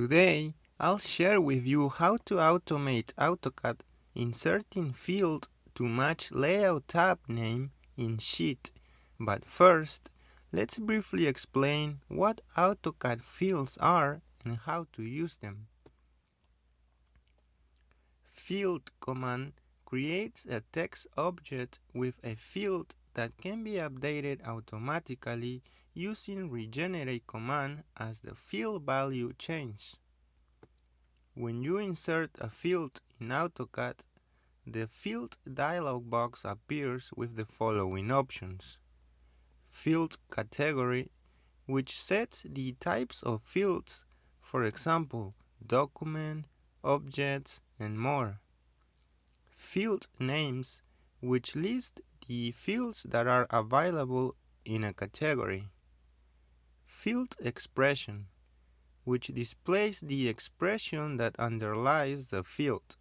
Today, I'll share with you how to automate AutoCAD inserting field to match layout tab name in sheet. But first, let's briefly explain what AutoCAD fields are and how to use them. Field command creates a text object with a field that can be updated automatically using regenerate command as the field value changes. When you insert a field in AutoCAD, the field dialog box appears with the following options. Field category, which sets the types of fields, for example, document, objects, and more field names, which list the fields that are available in a category. Field expression, which displays the expression that underlies the field.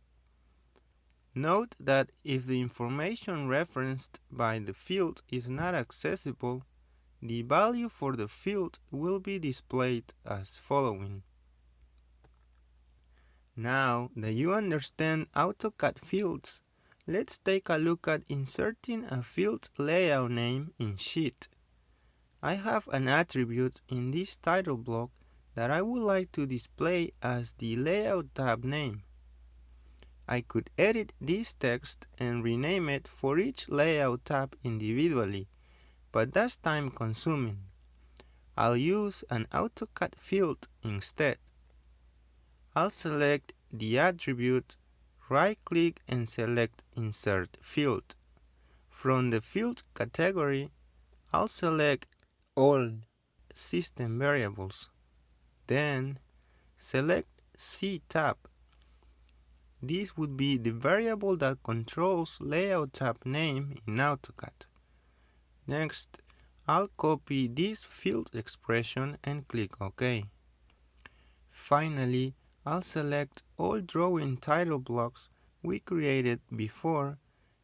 Note that if the information referenced by the field is not accessible, the value for the field will be displayed as following. Now that you understand AutoCAD fields, let's take a look at inserting a field layout name in Sheet. I have an attribute in this title block that I would like to display as the Layout tab name. I could edit this text and rename it for each Layout tab individually, but that's time consuming. I'll use an AutoCAD field instead. I'll select the attribute, right-click and select Insert Field. From the Field category, I'll select All System Variables. Then, select CTAB. This would be the variable that controls Layout tab name in AutoCAD. Next, I'll copy this field expression and click OK. Finally, I'll select all drawing title blocks we created before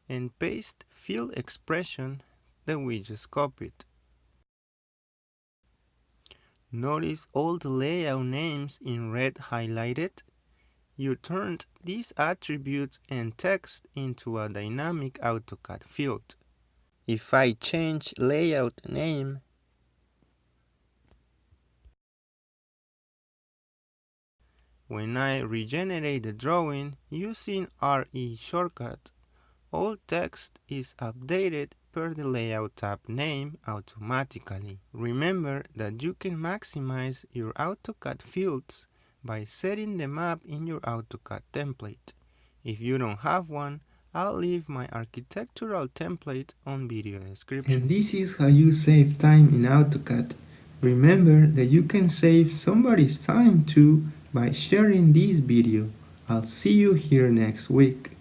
and paste field expression that we just copied. Notice all the layout names in red highlighted? You turned these attributes and text into a dynamic AutoCAD field. If I change layout name When I regenerate the drawing using RE shortcut, all text is updated per the Layout tab name automatically. Remember that you can maximize your AutoCAD fields by setting them up in your AutoCAD template. If you don't have one, I'll leave my architectural template on video description. And this is how you save time in AutoCAD. Remember that you can save somebody's time too by sharing this video. I'll see you here next week.